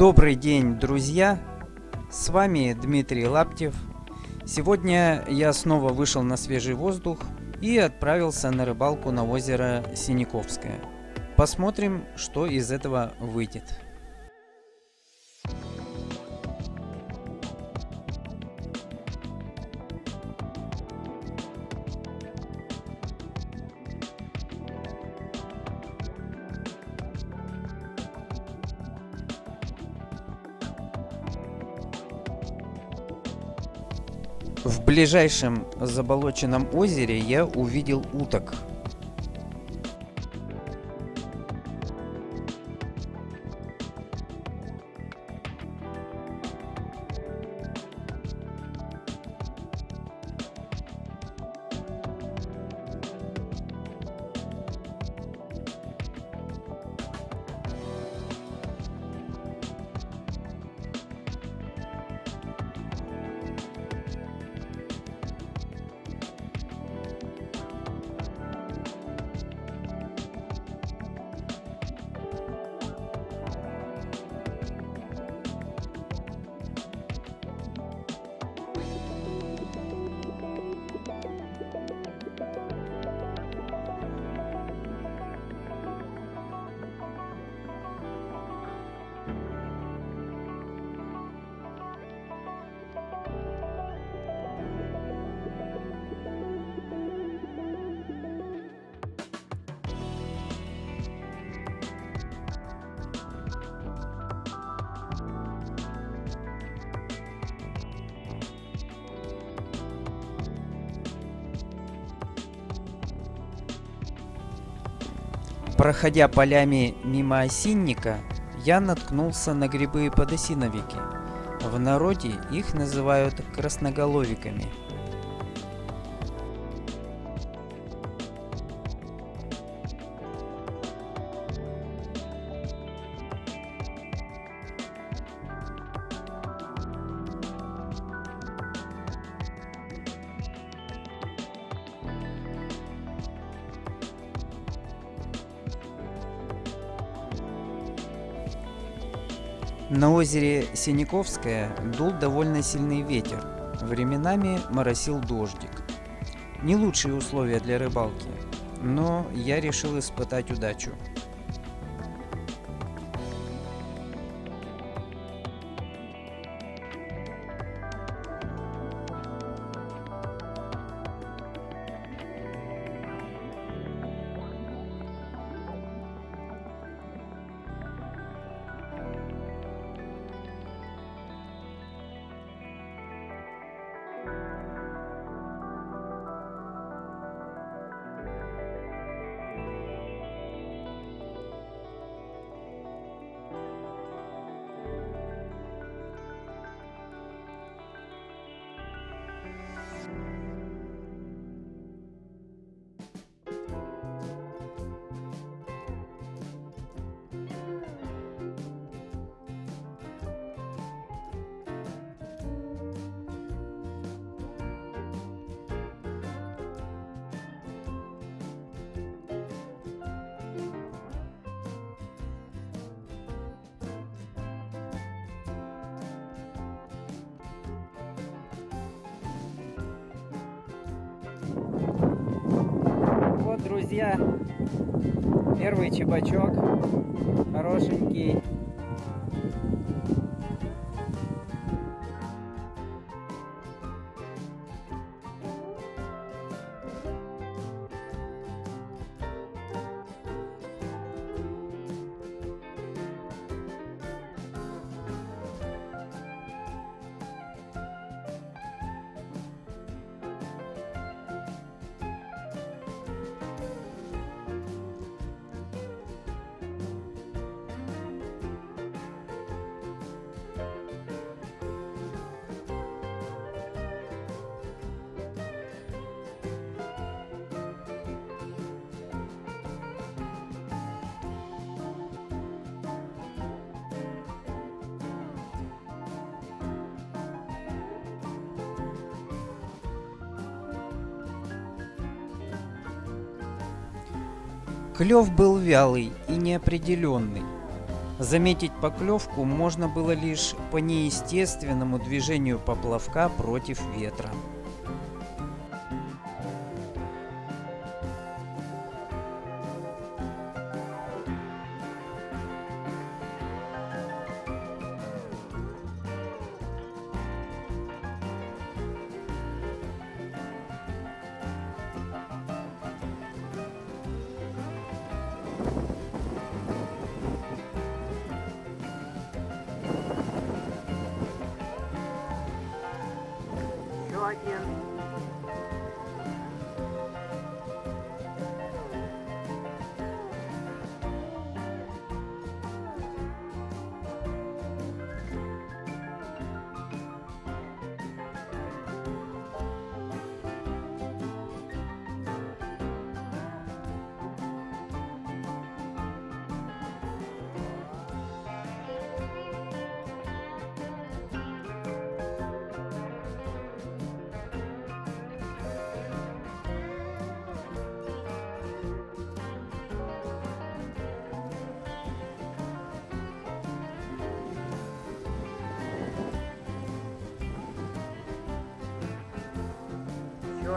Добрый день, друзья! С вами Дмитрий Лаптев. Сегодня я снова вышел на свежий воздух и отправился на рыбалку на озеро Синяковское. Посмотрим, что из этого выйдет. В ближайшем заболоченном озере я увидел уток. Проходя полями мимо осинника, я наткнулся на грибы-подосиновики. В народе их называют красноголовиками – На озере Синяковское дул довольно сильный ветер. Временами моросил дождик. Не лучшие условия для рыбалки, но я решил испытать удачу. Друзья, первый чебачок, хорошенький. Клев был вялый и неопределенный. Заметить поклевку можно было лишь по неестественному движению поплавка против ветра. Еще один.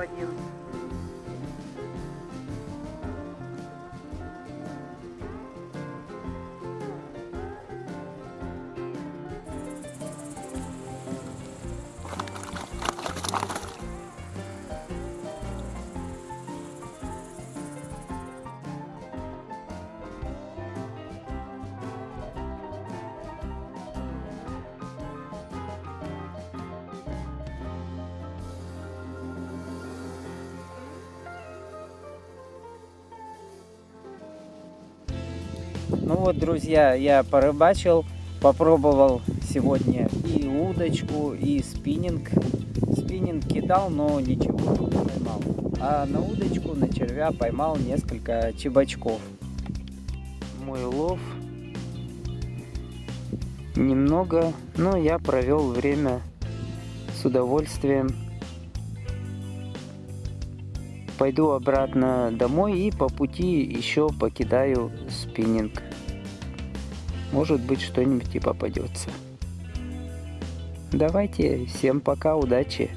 Еще Ну вот, друзья, я порыбачил, попробовал сегодня и удочку, и спиннинг. Спиннинг кидал, но ничего не поймал. А на удочку, на червя поймал несколько чебачков. Мой лов немного, но я провел время с удовольствием. Пойду обратно домой и по пути еще покидаю спиннинг. Может быть что-нибудь и попадется. Давайте, всем пока, удачи!